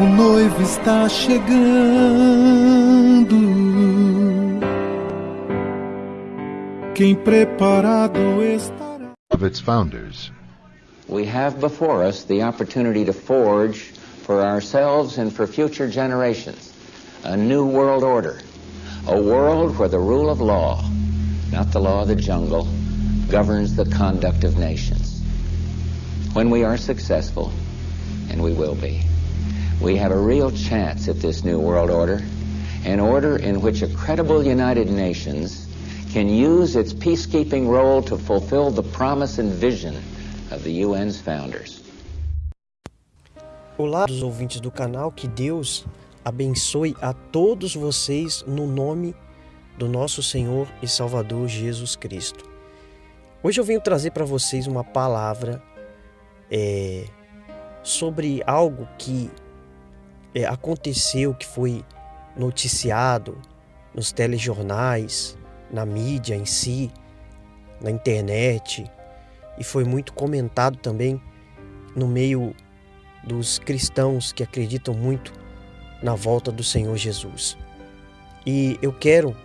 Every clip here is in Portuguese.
o noivo está chegando. Quem preparado estará. Of its founders. We have before us the opportunity to forge for ourselves and for future generations a new world order. A world where the rule of law, not the law of the jungle, governs the conduct of nations. When we are successful, and we will be, we have a real chance at this new world order, an order in which a credible United Nations can use its peacekeeping role to fulfill the promise and vision of the UN's founders. Olá, os ouvintes do canal, que Deus abençoe a todos vocês no nome do nosso Senhor e Salvador Jesus Cristo. Hoje eu venho trazer para vocês uma palavra é, sobre algo que é, aconteceu, que foi noticiado nos telejornais, na mídia em si, na internet, e foi muito comentado também no meio dos cristãos que acreditam muito na volta do Senhor Jesus. E eu quero,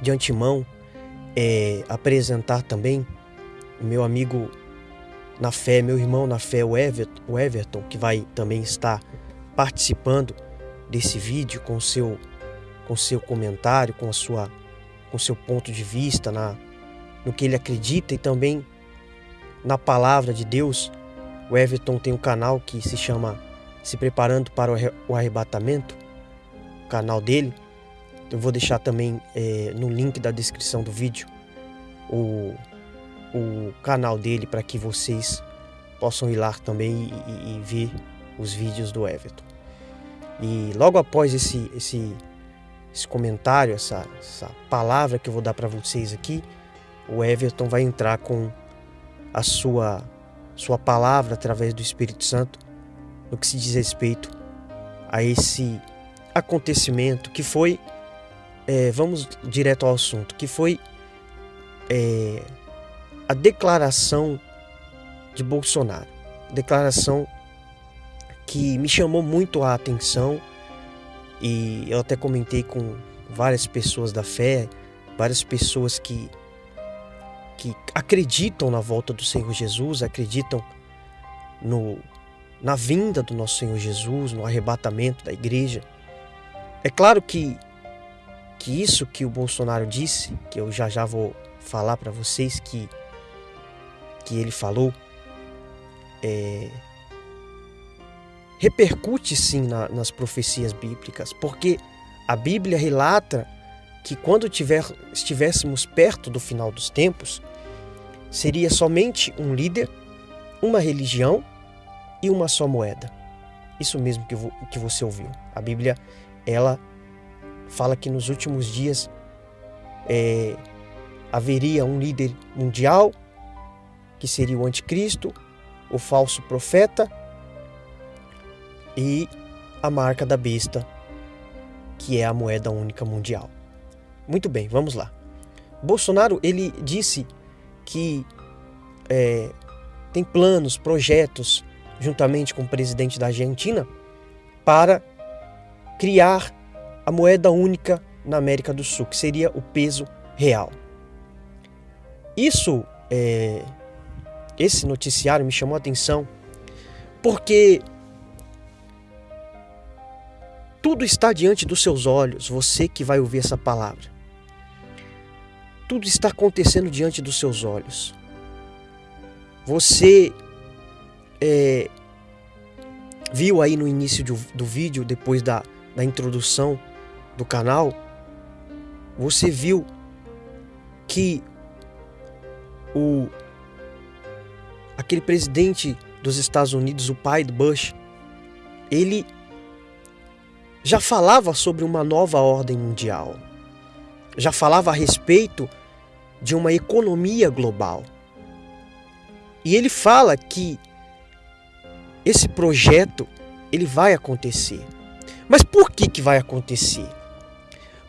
de antemão, é, apresentar também o meu amigo na fé, meu irmão na fé, o Everton, o Everton que vai também estar participando desse vídeo com seu com seu comentário, com a sua com seu ponto de vista na no que ele acredita e também na palavra de Deus. O Everton tem um canal que se chama Se Preparando para o Arrebatamento, o canal dele. Eu vou deixar também é, no link da descrição do vídeo o, o canal dele para que vocês possam ir lá também e, e, e, ver os vídeos do Everton. E logo após esse, esse, esse comentário, essa, essa palavra que eu vou dar para vocês aqui, o Everton vai entrar com a sua, sua palavra através do Espírito Santo no que se diz respeito a esse acontecimento que foi, é, vamos direto ao assunto, que foi é, a declaração de Bolsonaro. Declaração que me chamou muito a atenção e eu até comentei com várias pessoas da fé, várias pessoas que que acreditam na volta do Senhor Jesus, acreditam no, na vinda do nosso Senhor Jesus, no arrebatamento da igreja. É claro que, que isso que o Bolsonaro disse, que eu já já vou falar para vocês que, que ele falou, é, repercute sim na, nas profecias bíblicas, porque a Bíblia relata que quando tiver, estivéssemos perto do final dos tempos, seria somente um líder, uma religião e uma só moeda. Isso mesmo que, que você ouviu. A Bíblia, ela fala que nos últimos dias é, haveria um líder mundial, que seria o anticristo, o falso profeta e a marca da besta, que é a moeda única mundial. Muito bem, vamos lá. Bolsonaro ele disse que é, tem planos, projetos, juntamente com o presidente da Argentina, para criar a moeda única na América do Sul, que seria o peso real. Isso, é, esse noticiário me chamou a atenção porque tudo está diante dos seus olhos, você que vai ouvir essa palavra tudo está acontecendo diante dos seus olhos. Você é, viu aí no início do, do vídeo, depois da, da introdução do canal, você viu que o aquele presidente dos Estados Unidos, o pai do Bush, ele já falava sobre uma nova ordem mundial. Já falava a respeito de uma economia global. E ele fala que esse projeto ele vai acontecer. Mas por que que vai acontecer?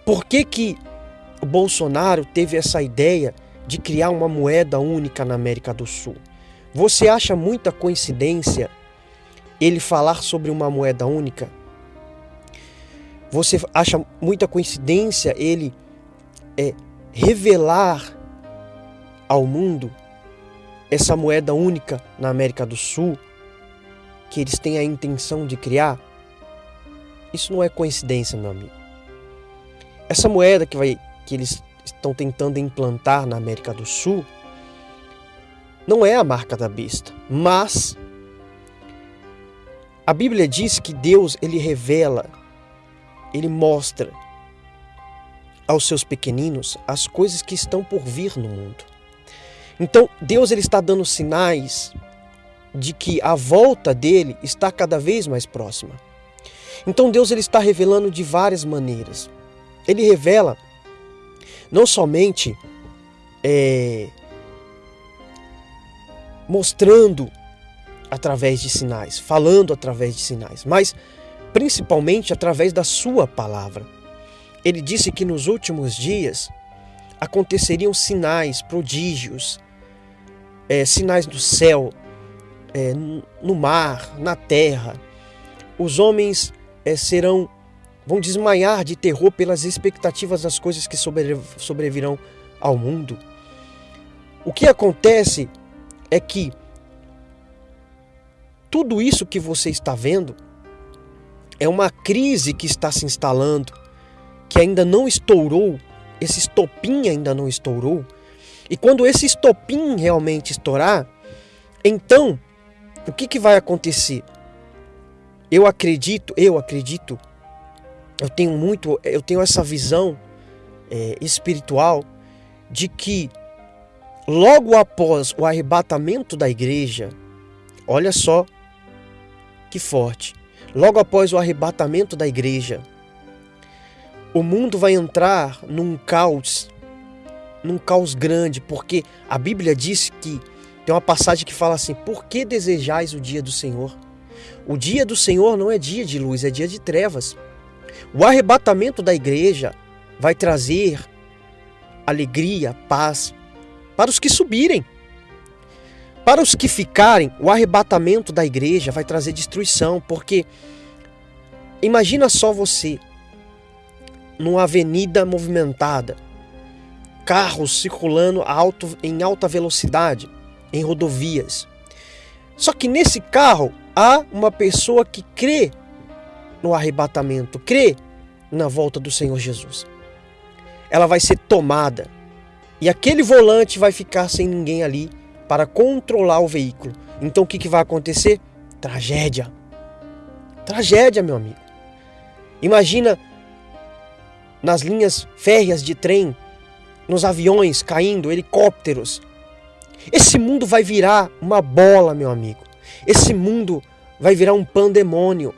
Por que que o Bolsonaro teve essa ideia de criar uma moeda única na América do Sul? Você acha muita coincidência ele falar sobre uma moeda única? Você acha muita coincidência ele é, revelar ao mundo essa moeda única na América do Sul que eles têm a intenção de criar? Isso não é coincidência, meu amigo. Essa moeda que, vai, que eles estão tentando implantar na América do Sul não é a marca da besta, mas a Bíblia diz que Deus ele revela, ele mostra aos seus pequeninos as coisas que estão por vir no mundo. Então, Deus ele está dando sinais de que a volta dele está cada vez mais próxima. Então, Deus ele está revelando de várias maneiras. Ele revela não somente é, mostrando através de sinais, falando através de sinais, mas principalmente através da sua palavra. Ele disse que nos últimos dias aconteceriam sinais, prodígios, é, sinais do céu, é, no mar, na terra. Os homens é, serão, vão desmaiar de terror pelas expectativas das coisas que sobrevirão ao mundo. O que acontece é que tudo isso que você está vendo é uma crise que está se instalando, que ainda não estourou, esse estopim ainda não estourou. E quando esse estopim realmente estourar, então o que, que vai acontecer? Eu acredito, eu acredito, eu tenho muito, eu tenho essa visão é, espiritual de que logo após o arrebatamento da igreja, olha só que forte. Logo após o arrebatamento da igreja, o mundo vai entrar num caos, num caos grande, porque a Bíblia diz que tem uma passagem que fala assim: Por que desejais o dia do Senhor? O dia do Senhor não é dia de luz, é dia de trevas. O arrebatamento da igreja vai trazer alegria, paz, para os que subirem. Para os que ficarem, o arrebatamento da igreja vai trazer destruição, porque imagina só você numa avenida movimentada, carros circulando alto, em alta velocidade, em rodovias. Só que nesse carro há uma pessoa que crê no arrebatamento, crê na volta do Senhor Jesus. Ela vai ser tomada e aquele volante vai ficar sem ninguém ali para controlar o veículo. Então o que, que vai acontecer? Tragédia. Tragédia, meu amigo. Imagina nas linhas férreas de trem, nos aviões caindo, helicópteros. Esse mundo vai virar uma bola, meu amigo. Esse mundo vai virar um pandemônio.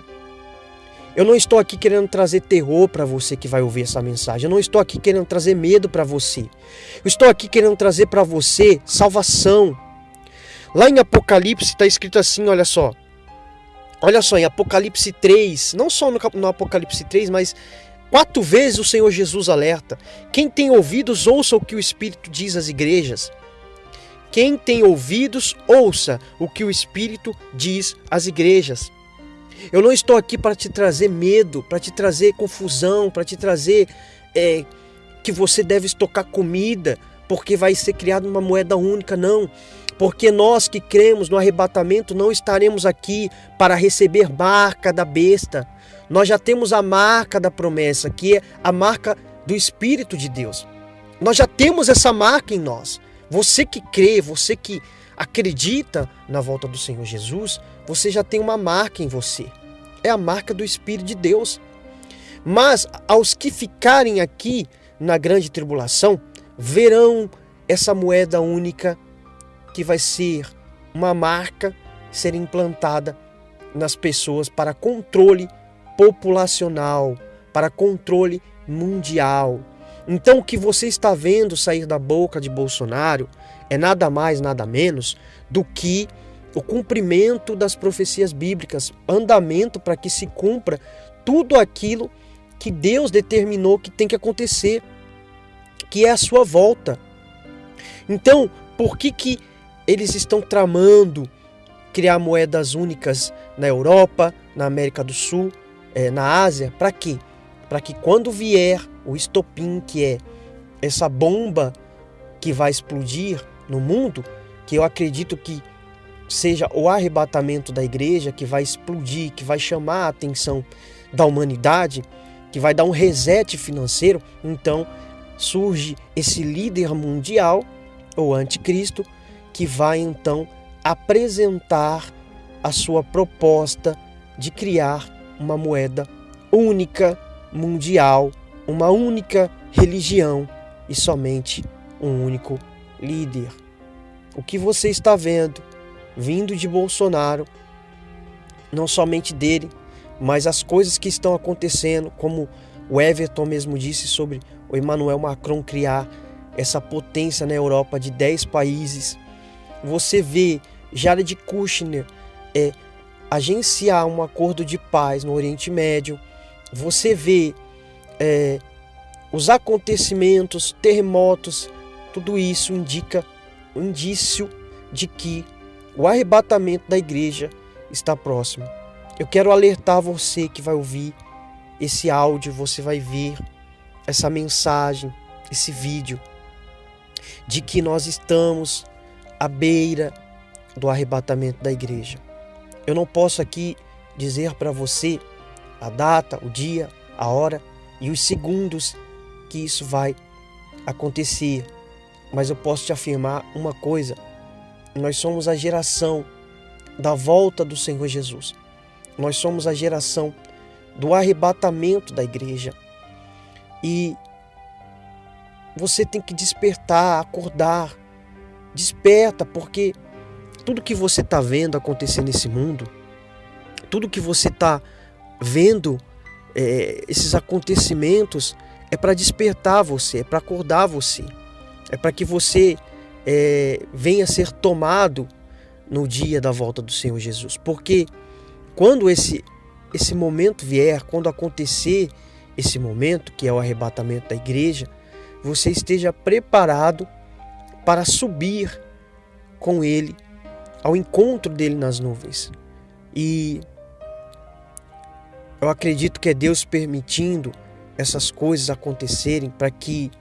Eu não estou aqui querendo trazer terror para você que vai ouvir essa mensagem. Eu não estou aqui querendo trazer medo para você. Eu estou aqui querendo trazer para você salvação. Lá em Apocalipse está escrito assim, olha só. Olha só, em Apocalipse 3, não só no, no Apocalipse 3, mas quatro vezes o Senhor Jesus alerta: quem tem ouvidos, ouça o que o Espírito diz às igrejas. Quem tem ouvidos, ouça o que o Espírito diz às igrejas. Eu não estou aqui para te trazer medo, para te trazer confusão, para te trazer é, que você deve estocar comida, porque vai ser criada uma moeda única, não. Porque nós que cremos no arrebatamento não estaremos aqui para receber marca da besta. Nós já temos a marca da promessa, que é a marca do Espírito de Deus. Nós já temos essa marca em nós. Você que crê, você que acredita na volta do Senhor Jesus, você já tem uma marca em você. É a marca do Espírito de Deus. Mas aos que ficarem aqui na grande tribulação, verão essa moeda única que vai ser uma marca ser implantada nas pessoas para controle populacional, para controle mundial. Então, o que você está vendo sair da boca de Bolsonaro é nada mais, nada menos do que o cumprimento das profecias bíblicas, andamento para que se cumpra tudo aquilo que Deus determinou que tem que acontecer, que é a sua volta. Então, por que que eles estão tramando criar moedas únicas na Europa, na América do Sul, é, na Ásia. Para quê? Para que quando vier o estopim, que é essa bomba que vai explodir no mundo, que eu acredito que seja o arrebatamento da igreja, que vai explodir, que vai chamar a atenção da humanidade, que vai dar um reset financeiro, então surge esse líder mundial, ou anticristo, que vai então apresentar a sua proposta de criar uma moeda única, mundial, uma única religião e somente um único líder. O que você está vendo vindo de Bolsonaro, não somente dele, mas as coisas que estão acontecendo, como o Everton mesmo disse sobre o Emmanuel Macron criar essa potência na Europa de 10 países. Você vê Jared Kushner é, agenciar um acordo de paz no Oriente Médio. Você vê é, os acontecimentos, terremotos, tudo isso indica um indício de que o arrebatamento da igreja está próximo. Eu quero alertar você que vai ouvir esse áudio, você vai ver essa mensagem, esse vídeo, de que nós estamos à beira do arrebatamento da igreja. Eu não posso aqui dizer para você a data, o dia, a hora e os segundos que isso vai acontecer, mas eu posso te afirmar uma coisa: nós somos a geração da volta do Senhor Jesus. Nós somos a geração do arrebatamento da igreja. E você tem que despertar, acordar. Desperta, porque tudo que você está vendo acontecer nesse mundo, tudo que você está vendo, é, esses acontecimentos, é para despertar você, é para acordar você, é para que você é, venha ser tomado no dia da volta do Senhor Jesus. Porque quando esse, esse momento vier, quando acontecer esse momento, que é o arrebatamento da igreja, você esteja preparado para subir com Ele ao encontro dele nas nuvens. E eu acredito que é Deus permitindo essas coisas acontecerem para que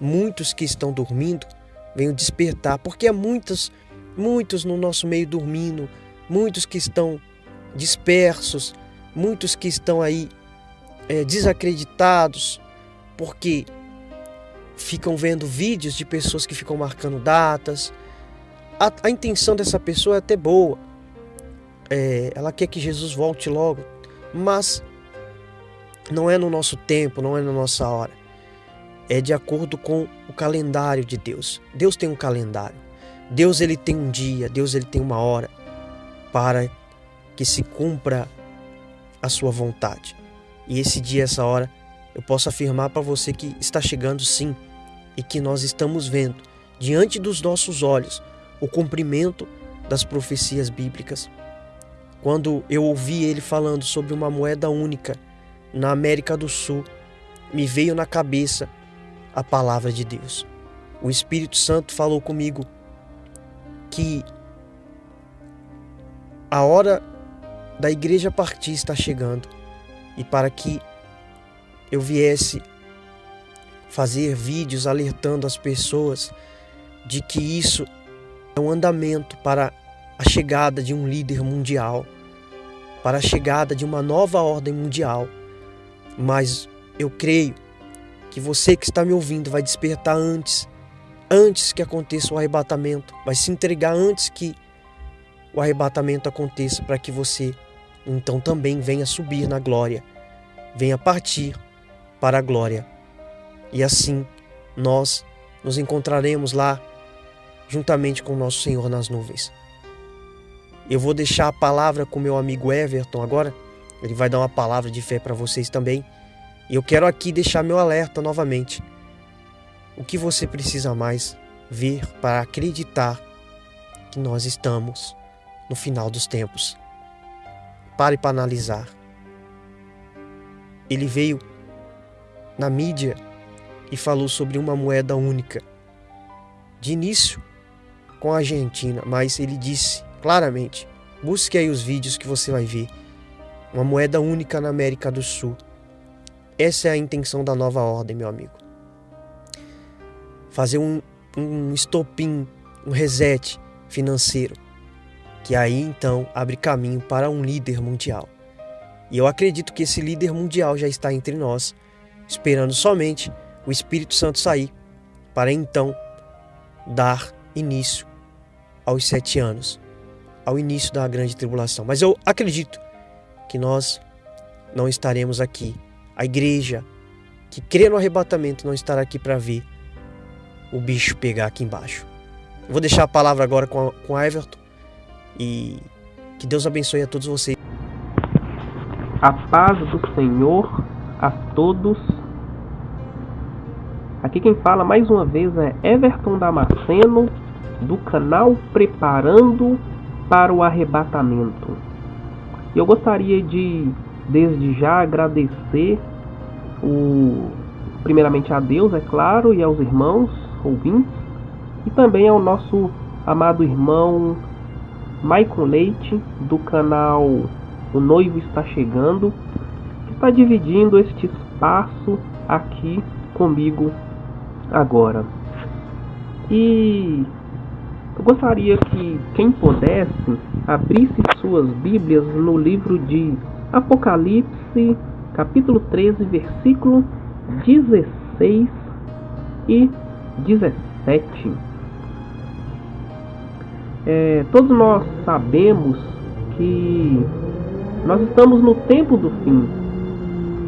muitos que estão dormindo venham despertar, porque há muitos, muitos no nosso meio dormindo, muitos que estão dispersos, muitos que estão aí é, desacreditados, porque ficam vendo vídeos de pessoas que ficam marcando datas. A, a intenção dessa pessoa é até boa, é, ela quer que Jesus volte logo, mas não é no nosso tempo, não é na nossa hora é de acordo com o calendário de Deus. Deus tem um calendário. Deus ele tem um dia, Deus ele tem uma hora para que se cumpra a sua vontade. E esse dia, essa hora, eu posso afirmar para você que está chegando sim e que nós estamos vendo diante dos nossos olhos o cumprimento das profecias bíblicas. Quando eu ouvi ele falando sobre uma moeda única na América do Sul, me veio na cabeça a palavra de Deus. O Espírito Santo falou comigo que a hora da igreja partir está chegando e para que eu viesse fazer vídeos alertando as pessoas de que isso é um andamento para a chegada de um líder mundial, para a chegada de uma nova ordem mundial. Mas eu creio que você que está me ouvindo vai despertar antes, antes que aconteça o arrebatamento, vai se entregar antes que o arrebatamento aconteça, para que você então também venha subir na glória, venha partir para a glória. E assim nós nos encontraremos lá juntamente com nosso Senhor nas nuvens. Eu vou deixar a palavra com meu amigo Everton agora. Ele vai dar uma palavra de fé para vocês também. E eu quero aqui deixar meu alerta novamente. O que você precisa mais ver para acreditar que nós estamos no final dos tempos? Pare para analisar. Ele veio na mídia e falou sobre uma moeda única. De início, com a Argentina, mas ele disse claramente Busque aí os vídeos que você vai ver. Uma moeda única na América do Sul. Essa é a intenção da nova ordem, meu amigo. Fazer um, um estopim, um reset financeiro, que aí então abre caminho para um líder mundial. E eu acredito que esse líder mundial já está entre nós, esperando somente o Espírito Santo sair, para então dar início aos sete anos, ao início da grande tribulação. Mas eu acredito que nós não estaremos aqui. A igreja que crê no arrebatamento não estará aqui para ver o bicho pegar aqui embaixo. Eu vou deixar a palavra agora com, a, com Everton e que Deus abençoe a todos vocês. A paz do Senhor a todos. Aqui quem fala mais uma vez é Everton Damasceno, do canal Preparando para o Arrebatamento. Eu gostaria de, desde já, agradecer o, primeiramente a Deus, é claro, e aos irmãos ouvintes, e também ao nosso amado irmão Maicon Leite, do canal O Noivo Está Chegando, que está dividindo este espaço aqui comigo agora. E eu gostaria que quem pudesse abrisse suas Bíblias no livro de Apocalipse, capítulo 13, versículo 16 e 17. É, todos nós sabemos que nós estamos no tempo do fim.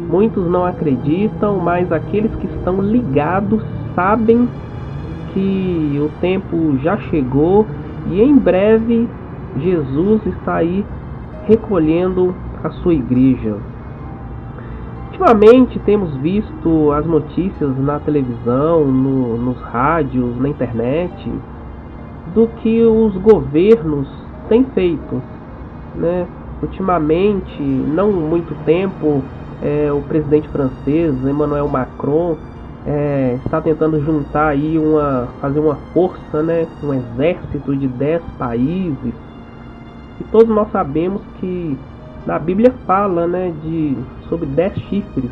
Muitos não acreditam, mas aqueles que estão ligados sabem que o tempo já chegou e em breve Jesus está aí recolhendo a sua igreja. Ultimamente temos visto as notícias na televisão, no, nos rádios, na internet, do que os governos têm feito. Né? Ultimamente, não muito tempo, é, o presidente francês, Emmanuel Macron, é, está tentando juntar aí uma fazer uma força, né, um exército de 10 países. E todos nós sabemos que na Bíblia fala, né, de sobre 10 chifres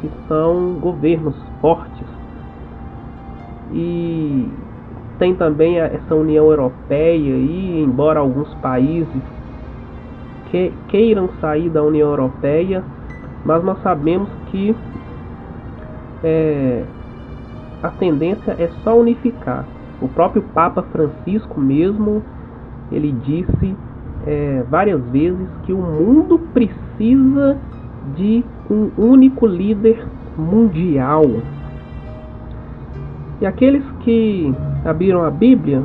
que são governos fortes. E tem também essa União Europeia e embora alguns países que, queiram sair da União Europeia, mas nós sabemos que é, a tendência é só unificar. O próprio Papa Francisco mesmo, ele disse é, várias vezes que o mundo precisa de um único líder mundial. E aqueles que abriram a Bíblia,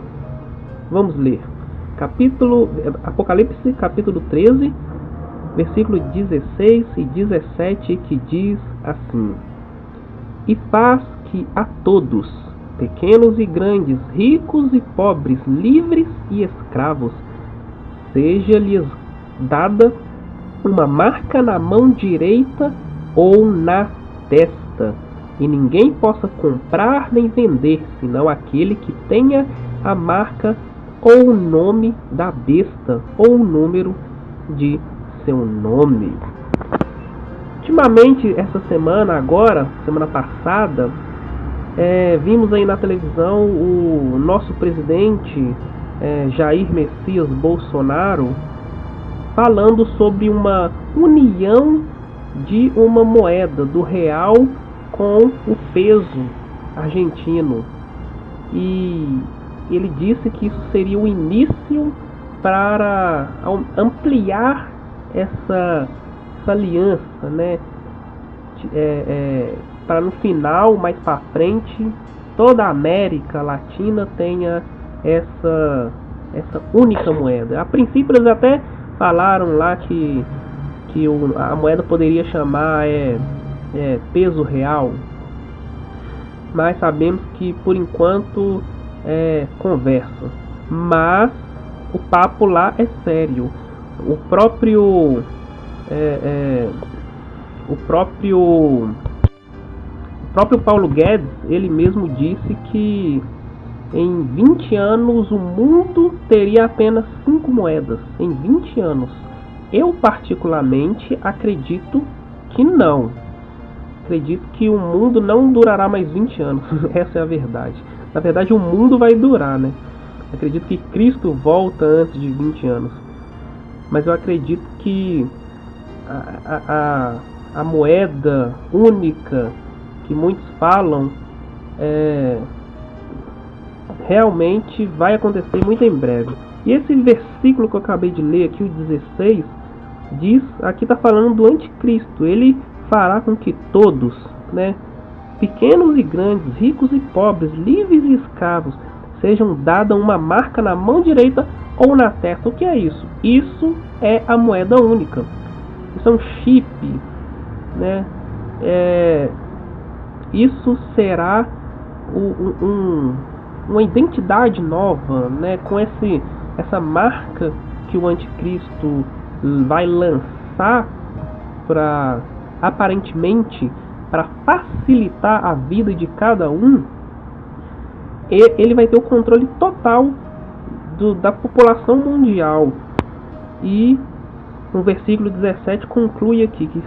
vamos ler. Capítulo Apocalipse, capítulo 13, versículo 16 e 17, que diz assim: e faz que a todos, pequenos e grandes, ricos e pobres, livres e escravos, seja-lhes dada uma marca na mão direita ou na testa, e ninguém possa comprar nem vender, senão aquele que tenha a marca ou o nome da besta ou o número de seu nome. Ultimamente, essa semana, agora, semana passada, é, vimos aí na televisão o nosso presidente é, Jair Messias Bolsonaro falando sobre uma união de uma moeda do real com o peso argentino. E ele disse que isso seria o início para ampliar essa essa aliança, né? É, é, para no final, mais para frente, toda a América Latina tenha essa essa única moeda. A princípio eles até falaram lá que que o, a moeda poderia chamar é, é, peso real, mas sabemos que por enquanto é conversa. Mas o papo lá é sério. O próprio é, é, o próprio o próprio Paulo Guedes ele mesmo disse que em 20 anos o mundo teria apenas 5 moedas. Em 20 anos. Eu, particularmente, acredito que não. Acredito que o mundo não durará mais 20 anos. Essa é a verdade. Na verdade, o mundo vai durar, né? Acredito que Cristo volta antes de 20 anos. Mas eu acredito que a, a, a moeda única que muitos falam é, realmente vai acontecer muito em breve. E esse versículo que eu acabei de ler aqui, o 16, diz, aqui está falando do anticristo. Ele fará com que todos, né, pequenos e grandes, ricos e pobres, livres e escravos, sejam dada uma marca na mão direita ou na testa. O que é isso? Isso é a moeda única. Isso é um chip, né? É, isso será um, um, uma identidade nova, né? Com esse, essa marca que o anticristo vai lançar para aparentemente para facilitar a vida de cada um, ele vai ter o controle total do, da população mundial. E no versículo 17 conclui aqui que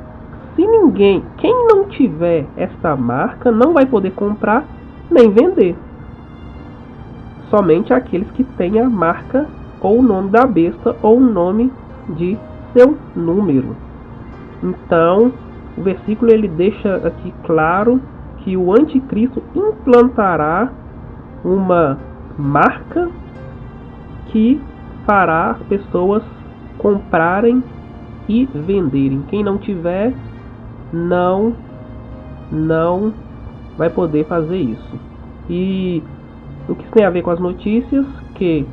se ninguém, quem não tiver esta marca, não vai poder comprar nem vender. Somente aqueles que têm a marca ou o nome da besta ou o nome de seu número. Então, o versículo ele deixa aqui claro que o anticristo implantará uma marca que fará as pessoas comprarem e venderem. Quem não tiver, não não vai poder fazer isso. E o que tem a ver com as notícias que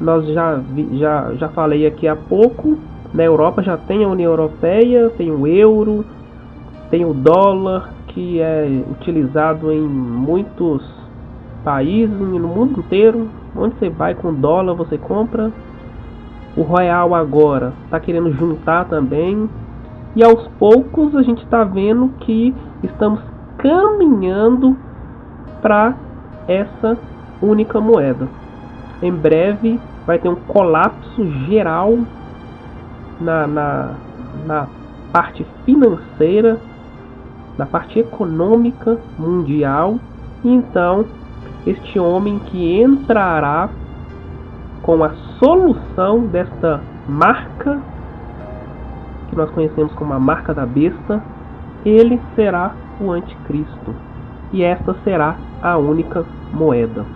nós já já já falei aqui há pouco, na Europa já tem a União Europeia, tem o euro, tem o dólar que é utilizado em muitos países no mundo inteiro. Onde você vai com dólar, você compra. O real agora está querendo juntar também. E aos poucos a gente está vendo que estamos caminhando para essa única moeda. Em breve vai ter um colapso geral na, na, na parte financeira, na parte econômica mundial. E então este homem que entrará com a solução desta marca que nós conhecemos como a marca da besta, ele será o anticristo. E esta será a única moeda.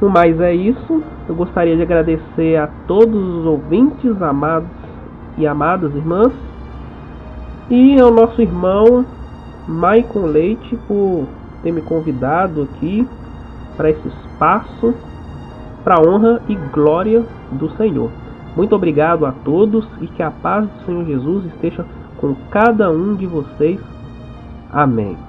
No mais é isso. Eu gostaria de agradecer a todos os ouvintes, amados e amadas irmãs, e ao nosso irmão Maicon Leite por ter me convidado aqui para esse espaço para honra e glória do Senhor. Muito obrigado a todos e que a paz do Senhor Jesus esteja com cada um de vocês. Amém.